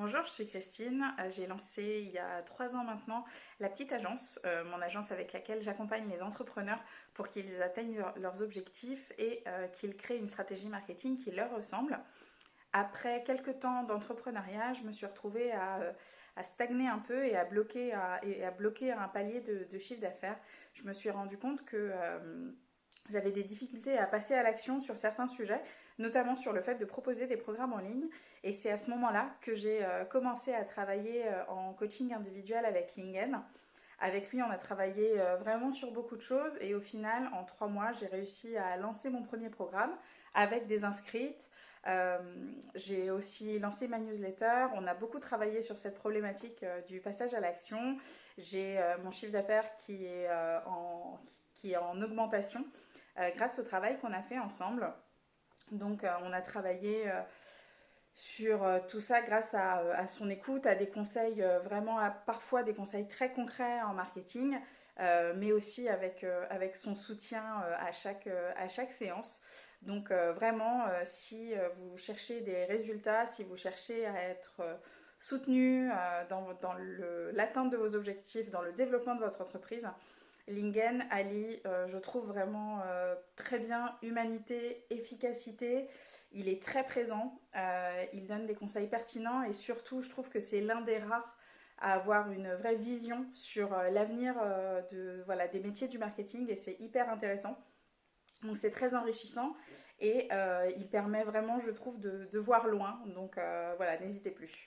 Bonjour, je suis Christine. Euh, j'ai lancé il y a trois ans maintenant la petite agence, euh, mon agence avec laquelle j'accompagne les entrepreneurs pour qu'ils atteignent leurs objectifs et euh, qu'ils créent une stratégie marketing qui leur ressemble. Après quelques temps d'entrepreneuriat, je me suis retrouvée à, stagner un peu et à bloquer, un palier de, chiffre d'affaires. Je me suis rendu compte que j'avais des difficultés à passer à l'action sur certains sujets, notamment sur le fait de proposer des programmes en ligne. Et c'est à ce moment-là que j'ai euh, commencé à travailler euh, en coaching individuel avec Lingen. Avec lui, on a travaillé euh, vraiment sur beaucoup de choses et au final, en trois mois, j'ai réussi à lancer mon premier programme avec des inscrites. j'ai aussi lancé ma newsletter. On a beaucoup travaillé sur cette problématique du passage à l'action. J'ai mon chiffre d'affaires qui, qui, est en augmentation grâce au travail qu'on a fait ensemble. Donc euh, on a travaillé euh, sur euh, tout ça grâce à, son écoute, à des conseils vraiment, parfois des conseils très concrets en marketing, mais aussi avec, son soutien à, chaque, à chaque séance. Donc vraiment, si vous cherchez des résultats, si vous cherchez à être soutenu dans, dans l'atteinte de vos objectifs, dans le développement de votre entreprise, Lingen allie, euh, je trouve vraiment euh, très bien humanité, efficacité. Il est très présent, euh, il donne des conseils pertinents et surtout, je trouve que c'est l'un des rares à avoir une vraie vision sur l'avenir de, voilà, des métiers du marketing et c'est hyper intéressant. Donc c'est très enrichissant et il permet vraiment, je trouve, de voir loin. Donc voilà, n'hésitez plus.